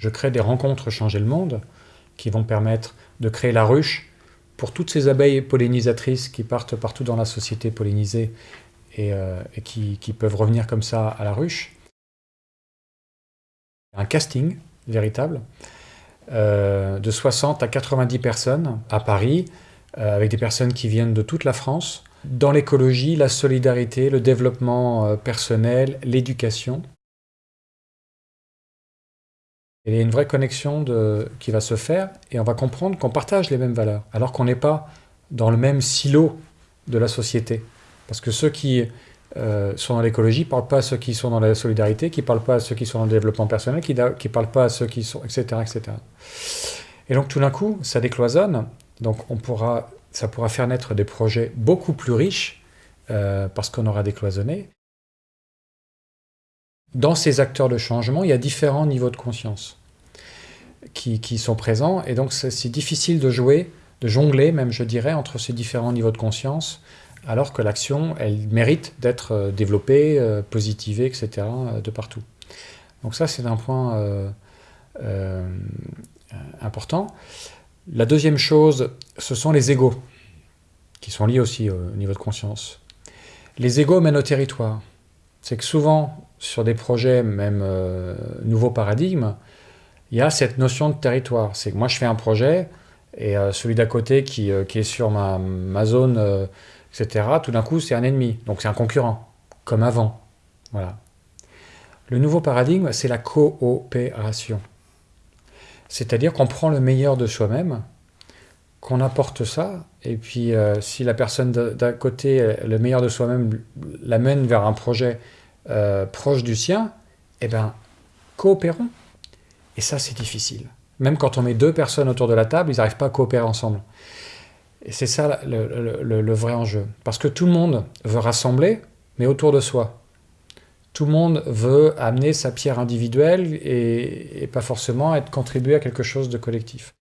Je crée des rencontres Changer le Monde qui vont permettre de créer la ruche pour toutes ces abeilles pollinisatrices qui partent partout dans la société pollinisée et, euh, qui, peuvent revenir comme ça à la ruche. Un casting véritable euh, de 60 à 90 personnes à Paris, euh, avec des personnes qui viennent de toute la France, dans l'écologie, la solidarité, le développement personnel, l'éducation. Il y a une vraie connexion qui va se faire et on va comprendre qu'on partage les mêmes valeurs, alors qu'on n'est pas dans le même silo de la société. Parce que ceux qui euh, sont dans l'écologie ne parlent pas à ceux qui sont dans la solidarité, qui ne parlent pas à ceux qui sont dans le développement personnel, qui ne parlent pas à ceux qui sont... etc. etc. Et donc tout d'un coup, ça décloisonne, donc on pourra, ça pourra faire naître des projets beaucoup plus riches, euh, parce qu'on aura décloisonné. Dans ces acteurs de changement, il y a différents niveaux de conscience qui, sont présents, et donc c'est difficile de jouer, de jongler même, je dirais, entre ces différents niveaux de conscience, alors que l'action, elle mérite d'être euh, développée, euh, positivée, etc., euh, de partout. Donc ça, c'est un point important. La deuxième chose, ce sont les égaux, qui sont liés aussi au niveau de conscience. Les égaux mènent au territoire. C'est que souvent, sur des projets, même nouveaux paradigmes, il y a cette notion de territoire. C'est que moi, je fais un projet, et euh, celui d'à côté qui, euh, qui, est sur ma, ma zone, etc., tout d'un coup, c'est un ennemi. Donc c'est un concurrent, comme avant. Voilà. Le nouveau paradigme, c'est la coopération. C'est-à-dire qu'on prend le meilleur de soi-même, qu'on apporte ça, et puis si la personne d'à côté, le meilleur de soi-même, l'amène vers un projet euh, proche du sien, eh bien, coopérons. Et ça, c'est difficile. Même quand on met deux personnes autour de la table, ils n'arrivent pas à coopérer ensemble. Et c'est ça le, vrai enjeu. Parce que tout le monde veut rassembler, mais autour de soi. Tout le monde veut amener sa pierre individuelle et, pas forcément être contribué à quelque chose de collectif.